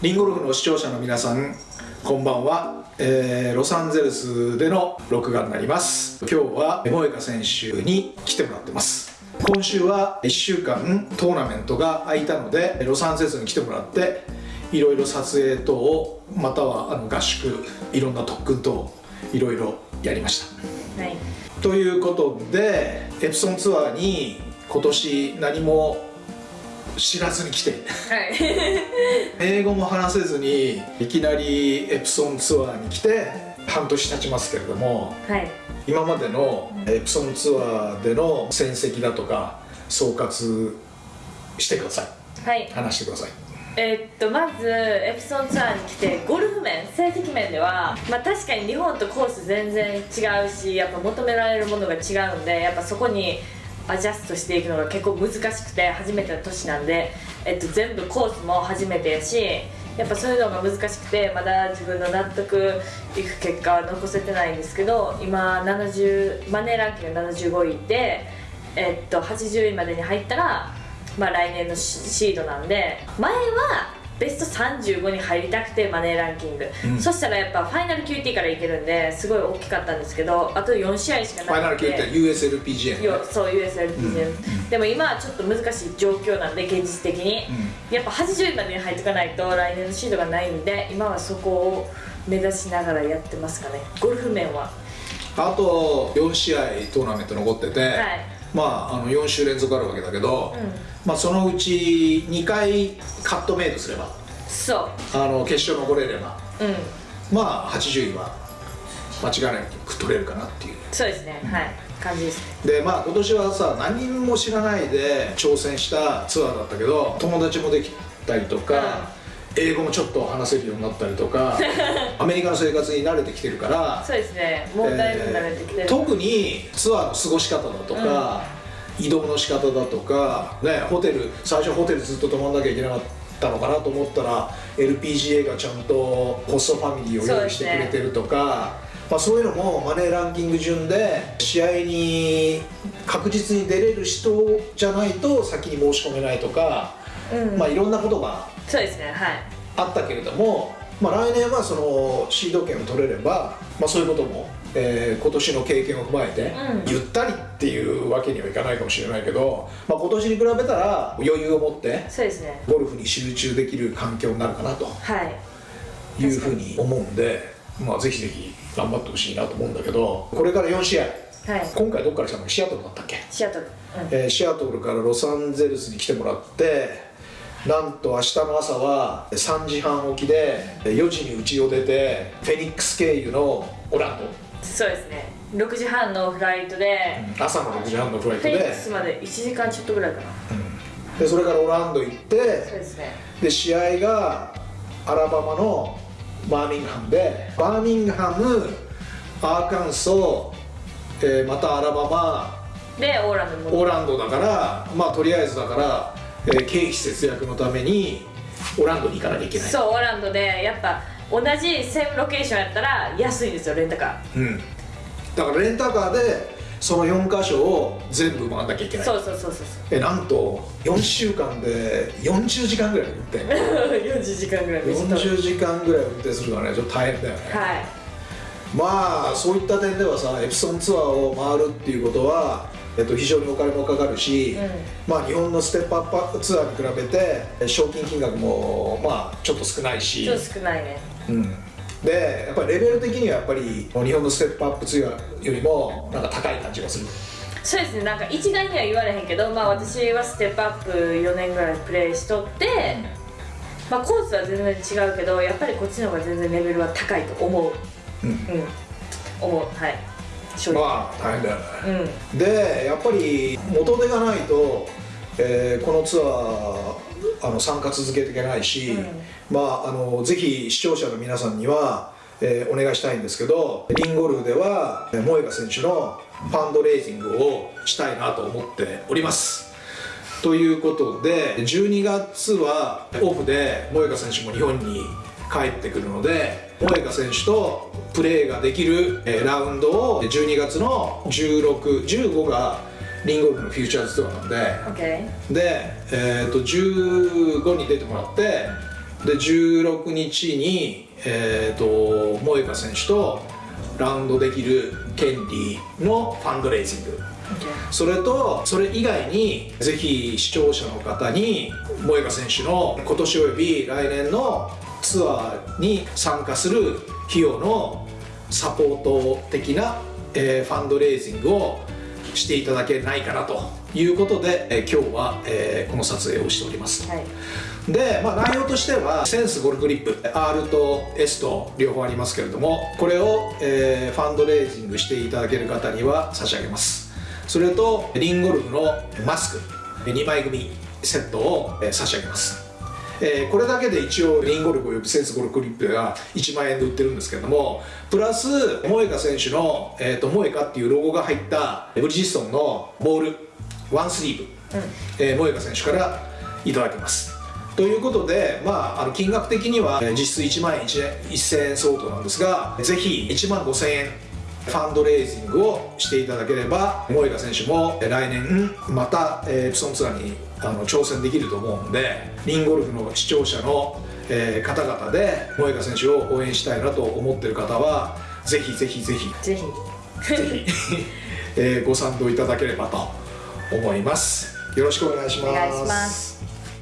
リンゴルフの視聴者の皆さんこんばんは、えー、ロサンゼルスでの録画になります。今日は萌香選手に来てもらってます。今週は1週間トーナメントが空いたのでロサンゼルスに来てもらっていろいろ撮影等をまたはあの合宿いろんな特訓等いろいろやりました、はい、ということでエプソンツアーに今年何も知らずに来て、はい、英語も話せずにいきなりエプソンツアーに来て半年経ちますけれども、はい、今までのエプソンツアーでの戦績だとか総括してください、はい、話してください。えー、っとまずエプソンツアーに来てゴルフ面成績面では、まあ、確かに日本とコース全然違うしやっぱ求められるものが違うんでやっぱそこにアジャストしていくのが結構難しくて初めての年なんで、えっと、全部コースも初めてやしやっぱそういうのが難しくてまだ自分の納得いく結果は残せてないんですけど今70マネーランキング75位で、えっと、80位までに入ったら、まあ、来年のシードなんで前はベスト35に入りたくてマネーランキング、うん、そしたらやっぱファイナル QT からいけるんですごい大きかったんですけどあと4試合しかなくて。ファイナル QT USLPGA、ね、そう USLPGA、うん、でも今はちょっと難しい状況なんで現実的に、うん、やっぱ80位までに入っていかないと来年のシードがないんで今はそこを目指しながらやってますかね。ゴルフ面は。あと4試合トーナメント残ってて、はい。まあ、あの4週連続あるわけだけど、うん、まあ、そのうち2回カットメイドすれば。そう。あの決勝残れれば、うん、まあ80位は間違いなく取れるかなっていう。そうですね、うん、はい。感じです。でまあ今年はさ何も知らないで挑戦したツアーだったけど友達もできたりとか、英語もちょっと話せるようになったりとか アメリカの生活に慣れてきてるからそうですね。もうだいぶ慣れてきてる、えー、特にツアーの過ごし方だとか、うん、移動の仕方だとか、ね、ホテル最初ホテルずっと泊まんなきゃいけなかったのかなと思ったら LPGA がちゃんとホストファミリーを用意してくれてるとか。まあ、そういうのもマネーランキング順で試合に確実に出れる人じゃないと先に申し込めないとか、うん、まあいろんなことがそうですねはいあったけれども、まあ、来年はそのシード権を取れれば、まあ、そういうことも、えー、今年の経験を踏まえて、うん、ゆったりっていうわけにはいかないかもしれないけど、まあ、今年に比べたら余裕を持ってそうですね。ゴルフに集中できる環境になるかなと、はい、いうふうに思うんで、まあ、ぜひぜひ頑張ってほしいなと思うんだけどこれから4試合。はい、今回どっから来たの？シアトルだったっけ？シアトル、うん、えー、シアトルからロサンゼルスに来てもらってなんと明日の朝は3時半起きで4時に家を出てフェニックス経由のオランド。そうですね。6時半のフライトで、うん、朝の6時半のフライトで。フェニックスまで1時間ちょっとぐらいかな、うん、でそれからオランド行ってそうですね。で試合がアラバマのバーミングハムでバーミングハムアーカンソー、えー、またアラバマでオーランドオーランドだからまあとりあえずだからえー、経費節約のためにオランドに行かなきゃいけない。そうオランドでやっぱ同じセームロケーションやったら安いんですよレンタカー。うん。だからレンタカーでその4箇所を全部回んなきゃいけない。そうそうそうそうえなんと4週間で40時間ぐらい運転40時間ぐらい40時間ぐらい運転するからねちょっと大変だよね。はい。まあそういった点ではさエプソンツアーを回るっていうことはえっと、非常にお金もかかるし、うん、まあ、日本のステップアップツアーに比べて賞金金額もまあちょっと少ないし。ちょっと少ないね、うん、でやっぱりレベル的にはやっぱり日本のステップアップツアーよりもなんか高い感じがする。そうですね。なんか一概には言われへんけど、まあ、私はステップアップ4年ぐらいプレーしとって、うん、まあ、コースは全然違うけどやっぱりこっちの方が全然レベルは高いと思う。うん、うん、思う。はいまあ大変だよね、うん、でやっぱり元手がないと、えー、このツアーあの参加続けていけないし、うん、まああのぜひ視聴者の皆さんには、えー、お願いしたいんですけどリンゴルフでは萌香選手のファンドレイジングをしたいなと思っております。ということで12月はオフで萌香選手も日本に帰ってくるので萌香選手とプレーができるラウンドを12月の1615がリンゴルフのフューチャーズツアーなんで、okay. で、えーと、15に出てもらってで16日に、えー、と萌香選手とラウンドできる権利のファンドレイジングそれとそれ以外にぜひ視聴者の方に萌香選手の今年および来年のツアーに参加する費用のサポート的な、えーファンドレイジングをしていただけないかなということで、えー今日は、えーこの撮影をしておりますはい。で、まあ、内容としてはセンスゴルフグリップ R と S と両方ありますけれどもこれを、えーファンドレイジングしていただける方には差し上げます。それとリンゴルフのマスク2枚組セットを、えー差し上げますえーこれだけで一応リンゴルフおよびセンスゴルフグリップが1万円で売ってるんですけれどもプラス萌香選手の、えー、と萌香っていうロゴが入ったブリヂストンのボールワンスリーブ、えー萌香選手からいただきます。ということで、まあ、あの金額的にはえー実質1万円1000円相当なんですがぜひ1万5000円ファンドレイジングをしていただければ萌香選手もえー来年また、えプソンツアーにあの挑戦できると思うんでリンゴルフの視聴者の、えー方々で萌香選手を応援したいなと思ってる方はぜひぜひぜひぜひ。ぜひ、えーご賛同いただければと思います。よろしくお願いします。お願いします。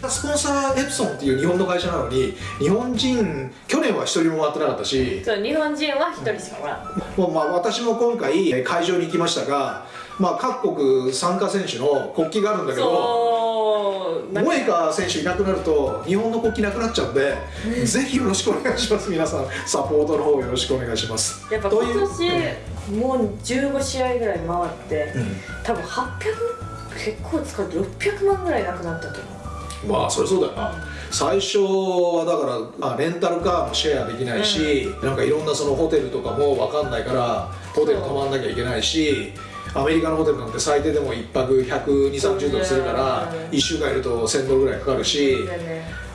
スポンサーエプソンっていう日本の会社なのに日本人去年は一人も回ってなかったしそう日本人は一人しかおらん。もうまあ私も今回えー会場に行きましたが、まあ、各国参加選手の国旗があるんだけどそうなんか萌香選手いなくなると日本の国旗なくなっちゃうんで、ぜひよろしくお願いします。皆さんサポートの方よろしくお願いします。やっぱ今年もう15試合ぐらい回って、うん。多分800結構使って600万ぐらいなくなったと思う。まあそれそうだよな。最初はだからあレンタルカーもシェアできないし、なんかいろんなそのホテルとかも分かんないからホテル泊まんなきゃいけないしアメリカのホテルなんて最低でも1泊12030ドルするからうん。1週間いると1000ドルぐらいかかるし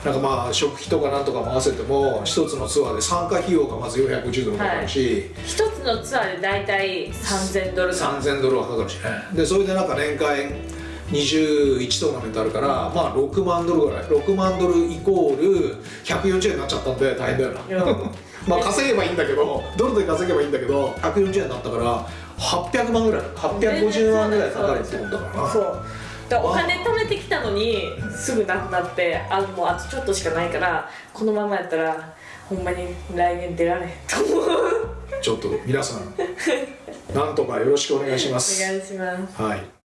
なんかまあ食費とかなんとかも合わせても一つのツアーで参加費用がまず450ドルかかるし、一つのツアーで大体3000ドル。か3000ドルはかかるしね。でそれでなんか年間21トーナメントあるからまあ6万ドルぐらい。6万ドルイコール140円になっちゃったんで大変だよな、うん。まあ稼げばいいんだけどドルで稼げばいいんだけど140円になったから800万ぐらい850万ぐらいかかるってことだからな。そう。だからお金貯めてきたのにすぐなくなってあもうあとちょっとしかないからこのままやったらほんまに来年出られへん。と思うちょっと皆さん なんとかよろしくお願いします。お願いします。はい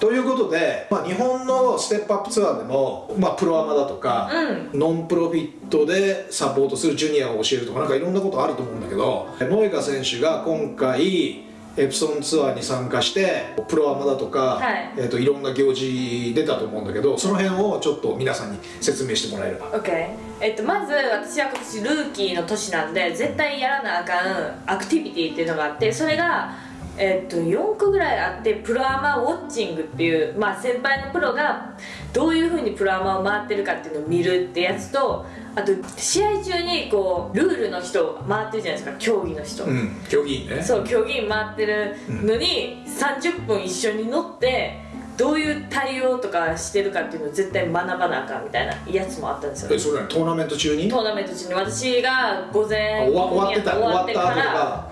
ということで、まあ、日本のステップアップツアーでも、まあ、プロアマだとか、うん。ノンプロフィットでサポートするジュニアを教えるとかなんかいろんなことあると思うんだけど萌香選手が今回エプソンツアーに参加してプロアマだとか、はい。えー、といろんな行事出たと思うんだけどその辺をちょっと皆さんに説明してもらえれば。OK えっとまず私は今年ルーキーの年なんで絶対やらなあかんアクティビティっていうのがあってそれがえっと4個ぐらいあってプロアマウォッチングっていうまあ先輩のプロがどういうふうにプロアマを回ってるかっていうのを見るってやつとあと試合中にこうルールの人回ってるじゃないですか競技の人、うん競技員ね。そう競技員回ってるのに30分一緒に乗ってどういう対応とかしてるかっていうのを絶対学ばなあかんみたいなやつもあったんですよ。えそれ何トーナメント中に？トーナメント中に。私が午あ前終わってた。終わってから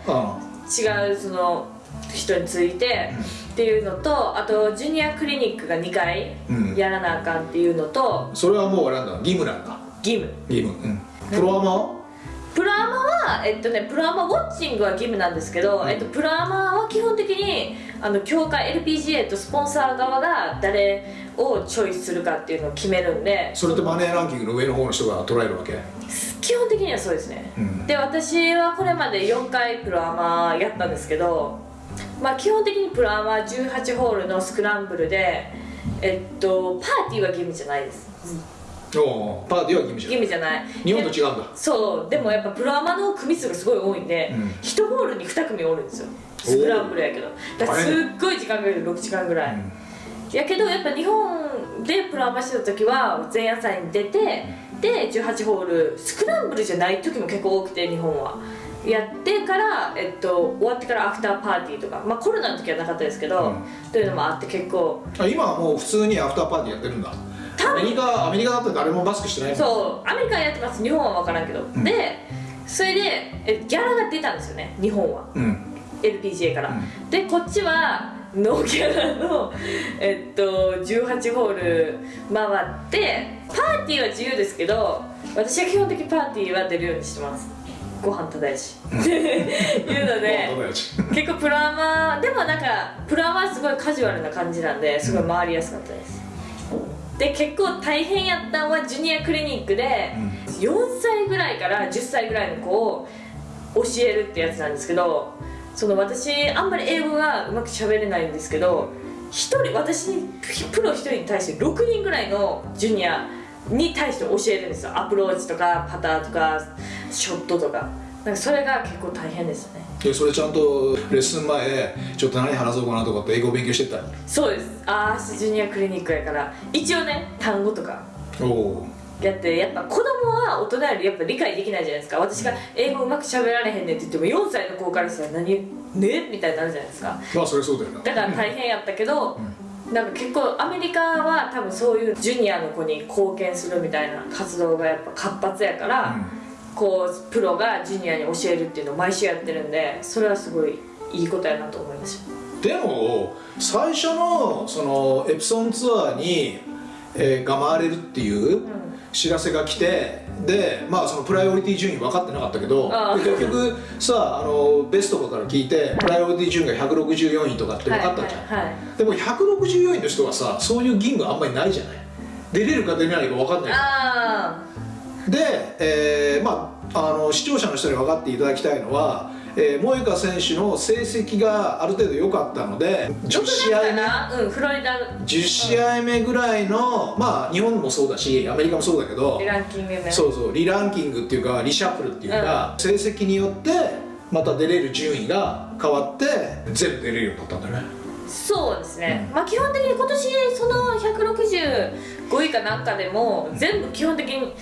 違うその人についてっていうのとあとジュニアクリニックが2回うん。やらなあかんっていうのとうん、それはもうあれなんだ。義務なんだ。義務義務うん。プロアマは？プロアマは、えっとね、プロアマウォッチングは義務なんですけど、うん。えっと、プロアマは基本的にあの協会 LPGA とスポンサー側が誰をチョイスするかっていうのを決めるんでそれってマネーランキングの上の方の人が捉えるわけ？基本的にはそうですね、うん。で私はこれまで4回プロアマやったんですけど、まあ、基本的にプロアマは18ホールのスクランブルでえっとパーティーは義務じゃないです。おうパーティーは義務じゃん義務じゃない。日本とで違うんだ。そう。でもやっぱプロアマの組数がすごい多いんで、うん。1ホールに2組おるんですよ。スクランブルやけど。だからすっごい時間かける。6時間ぐらい、やけどやっぱ日本でプロアマしてた時は前夜祭に出てで18ホールスクランブルじゃない時も結構多くて日本はやってから、えっと、終わってからアフターパーティーとか、まあ、コロナの時はなかったですけど、うん。というのもあって結構。あ今はもう普通にアフターパーティーやってるんだ。アメリカアメリカだって誰もマスクしてないそう。アメリカはやってます。日本は分からんけど、ん。でそれでえギャラが出たんですよね。日本は。うん、LPGA から、うでこっちはノーギャラの、えっと、18ホール回ってパーティーは自由ですけど私は基本的にパーティーは出るようにしてますご飯ただやし。っていうので結構プロアマでもなんかプロアマはすごいカジュアルな感じなんですごい回りやすかったです。で結構大変やったのはジュニアクリニックで4歳ぐらいから10歳ぐらいの子を教えるってやつなんですけどその私あんまり英語がうまく喋れないんですけど一人私にプロ1人に対して6人ぐらいのジュニアに対して教えるんですよ。アプローチとかパターとかショットとか。なんかそれが結構大変ですよね。でそれちゃんとレッスン前ちょっと何話そうかなとかって英語勉強してったそうです。ああ明日ジュニアクリニックやから。一応ね単語とか。おおやってやっぱ子供は大人よりやっぱ理解できないじゃないですか。私が英語うまく喋られへんねんって言っても4歳の子からしたら何ね？みたいになるじゃないですか。まあそれそうだよな。だから大変やったけど、なんか結構アメリカは多分そういうジュニアの子に貢献するみたいな活動がやっぱ活発やから、こうプロがジュニアに教えるっていうのを毎週やってるんでそれはすごいいいことやなと思いました。でも最初のそのエプソンツアーに、えーが回れるっていう知らせが来てでまあそのプライオリティ順位分かってなかったけど結局さあのベストとかから聞いてプライオリティ順位が164位とかって分かったじゃん、はいはいはい。でも164位の人はさそういう義務あんまりないじゃない。出れるか出れないか分かんないあで、えーまあ、あの視聴者の人に分かっていただきたいのは、えー、萌香選手の成績がある程度良かったのであ10試合目な。うんフロリダ。10試合目ぐらいの、まあ日本もそうだしアメリカもそうだけどランキングね。そうそうリランキングっていうかリシャッフルっていうか、成績によってまた出れる順位が変わって全部出れるようになったんだよね。そうですね、まあ基本的に今年その165位かなんかでも全部基本的に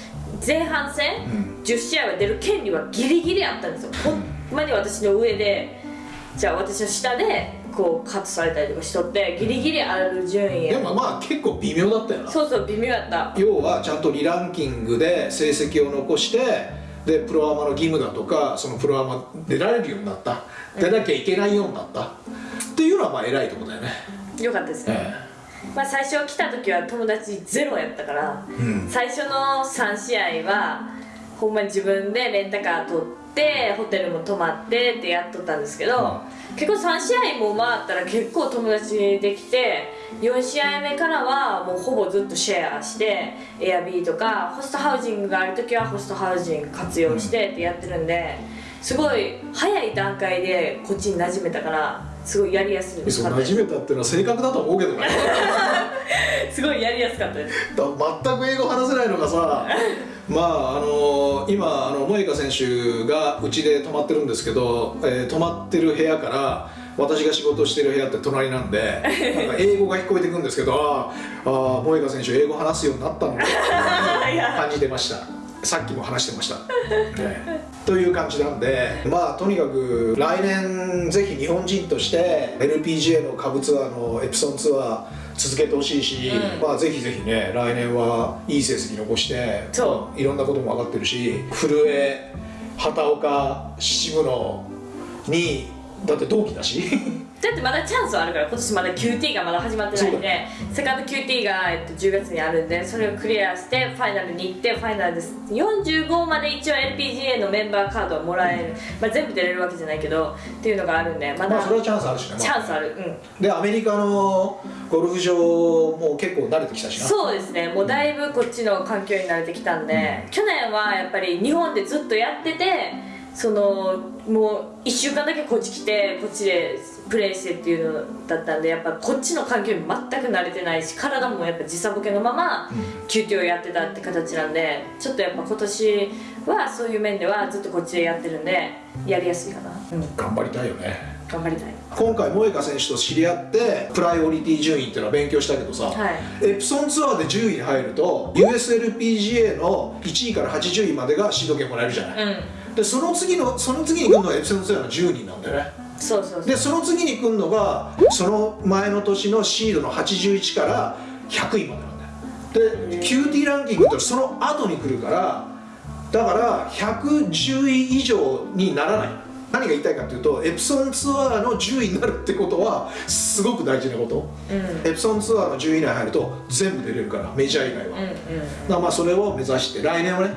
前半戦、うん。10試合は出る権利はギリギリあったんですよ。ほんまに私の上でじゃあ私の下でこうカットされたりとかしとってギリギリある順位でもまあ結構微妙だったよな。そうそう微妙やった。要はちゃんとリランキングで成績を残してでプロアマの義務だとかそのプロアマ出られるようになった。出なきゃいけないようになった。っていうのはまあ偉いところだよね、よかったですね、えまあ最初来た時は友達ゼロやったから、うん。最初の3試合はほんまに自分でレンタカー取ってホテルも泊まってってやっとったんですけど、結構3試合も回ったら結構友達できて4試合目からはもうほぼずっとシェアしてエアビーとかホストハウジングがある時はホストハウジング活用してってやってるんですごい早い段階でこっちに馴染めたからすごいやりやすいえそう馴染めたっていうのは正確だと思うけどね。すごいやりやすかったです。だ全く英語話せないのがさまああの今あの萌香選手がうちで泊まってるんですけど、えー泊まってる部屋から私が仕事してる部屋って隣なんでなんか英語が聞こえてくるんですけどあーあー萌香選手英語話すようになったの か感じてましたさっきも話してました、ね という感じなんでまあとにかく来年ぜひ日本人として LPGA の下部ツアーのエプソンツアー続けてほしいし、うん。まあぜひぜひね来年はいい成績残してそいろんなことも分かってるし古江畑岡渋野にだって同期だしだってまだチャンスはあるから今年まだ QT がまだ始まってないんでセカンド QT が、えっと、10月にあるんでそれをクリアしてファイナルに行ってファイナルです。45まで一応 LPGA のメンバーカードはもらえる、まあ、全部出れるわけじゃないけどっていうのがあるんでまだまあそれはチャンスあるしね、チャンスある。うん。でアメリカのゴルフ場も結構慣れてきたしな。そうですね。もうだいぶこっちの環境に慣れてきたんで、去年はやっぱり日本でずっとやっててそのもう1週間だけこっち来てこっちでプレーしてっていうのだったんでやっぱこっちの環境に全く慣れてないし体もやっぱ時差ボケのまま QT をやってたって形なんでちょっとやっぱ今年はそういう面ではずっとこっちでやってるんでやりやすいかな、うん、頑張りたいよね。頑張りたい。今回萌香選手と知り合ってプライオリティ順位っていうのは勉強したけどさ、はい。エプソンツアーで10位に入ると USLPGA の1位から80位までがシード権もらえるじゃない、うん。でその次のその次に来るのがエプソンツアーの10人なんだよねそうそうそう。でその次に来るのがその前の年のシードの81から100位までなんだよ。で QT ランキングってその後に来るからだから110位以上にならない。何が言いたいかというとエプソンツアーの10位になるってことはすごく大事なこと、エプソンツアーの10位以内に入ると全部出れるからメジャー以外は、うんうん。だからまあそれを目指して来年はね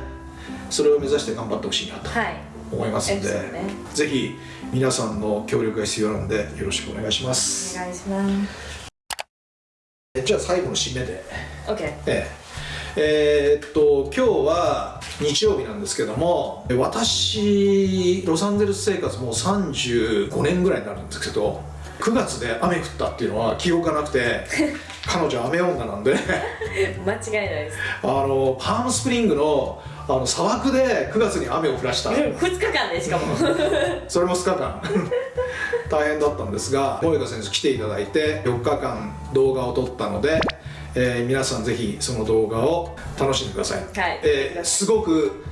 それを目指して頑張ってほしいなと。はい思いますんで、ね。ぜひ皆さんの協力が必要なのでよろしくお願いします。お願いします。えじゃあ最後の締めで。OK ええ。えーっと今日は日曜日なんですけども私ロサンゼルス生活もう35年ぐらいになるんですけど9月で雨降ったっていうのは記憶がなくて 彼女雨女なんで。間違いないです。あのパームスプリングのあの砂漠で9月に雨を降らした。2日間でしかも。それも2日間。大変だったんですが萌香先生来ていただいて4日間動画を撮ったので、えー皆さんぜひその動画を楽しんでください、はい。えーすごく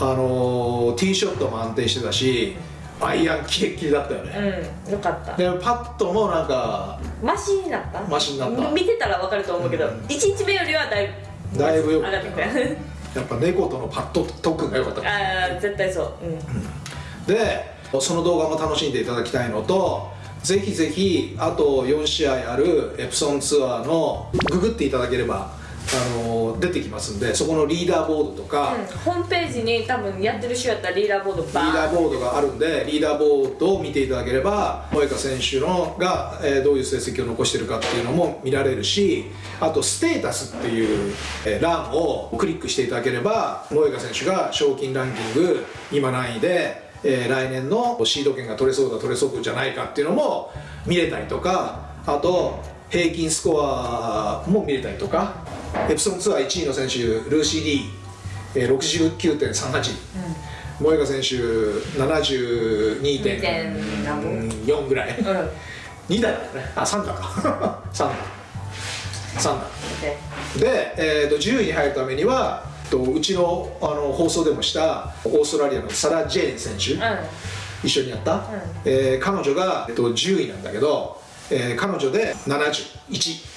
あのーティーショットも安定してたしアイアンキレッキレだったよね、うんよかった。でパットもなんかマシになった？マシになった。見てたら分かると思うけど、うん。1日目よりはだいぶだいぶ良かったやっぱ猫とのパット特訓が良かった。ああ絶対そう。うん。でその動画も楽しんでいただきたいのとぜひぜひあと4試合あるエプソンツアーのググっていただければあの出てきますんでそこのリーダーボードとか、うんホームページに多分やってる人やったらリーダーボードバリーダーーボードがあるんでリーダーボードを見ていただければ萌香選手のが、えーどういう成績を残してるかっていうのも見られるしあとステータスっていう、えー欄をクリックしていただければ萌香選手が賞金ランキング今何位で、えー来年のシード権が取れそうだ取れそうじゃないかっていうのも見れたりとかあと平均スコアも見れたりとかエプソンツアー1位の選手ルーシー・ディー69.38、うん。萌歌選手72.4ぐらい、うん、2台だね。あ三3だか。3だ3だで、えーと、10位に入るためにはとうちのあの放送でもしたオーストラリアのサラ・ジェーン選手、うん、一緒にやった、うん、えー、彼女が、えーと、と10位なんだけど、えー、彼女で71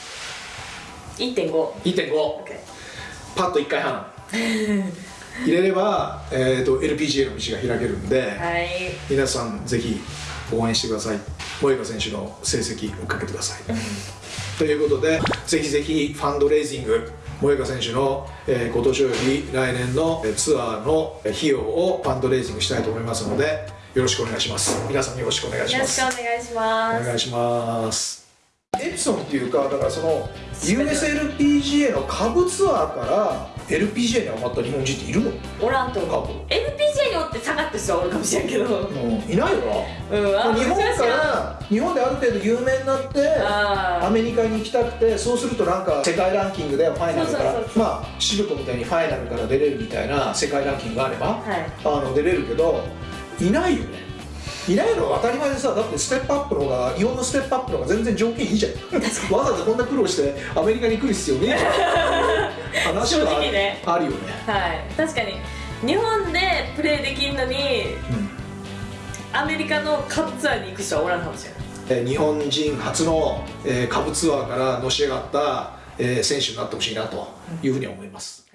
1.51.5、パッと1回半。入れれば、えーと、LPGA の道が開けるんで、はい、皆さんぜひ応援してください。萌歌選手の成績追っかけてください。ということでぜひぜひファンドレイジング萌歌選手の、えー、今年および来年の、え、ツアーの費用をファンドレイジングしたいと思いますのでよろしくお願いします。皆さんよろしくお願いします。よろしくお願いします。お願いします。エプソンっていうかだからその USLPGA の下部ツアーから LPGA に上がった日本人っているの？おらんと思う。LPGA におって下がってる人はおるかもしれんけど。うん。いないよな。あ日本から日本である程度有名になってあアメリカに行きたくてそうするとなんか世界ランキングでファイナルからまあシルコみたいにファイナルから出れるみたいな世界ランキングがあれば、はい。あの出れるけどいないよねいないのは当たり前でさだってステップアップの方が日本のステップアップの方が全然条件いいじゃんわざわざこんな苦労してアメリカに来る必要ねえじゃん話は正直ねあるよね、はい確かに日本でプレーできるのにアメリカのカブツアーに行く人はおらんかもしれないえー日本人初の、えー下部ツアーからのし上がった、えー選手になってほしいなというふうに思います。